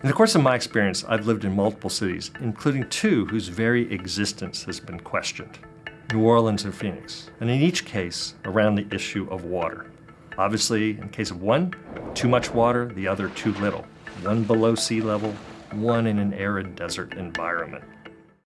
In the course of my experience, I've lived in multiple cities, including two whose very existence has been questioned. New Orleans and Phoenix, and in each case, around the issue of water. Obviously, in case of one, too much water, the other too little. One below sea level, one in an arid desert environment.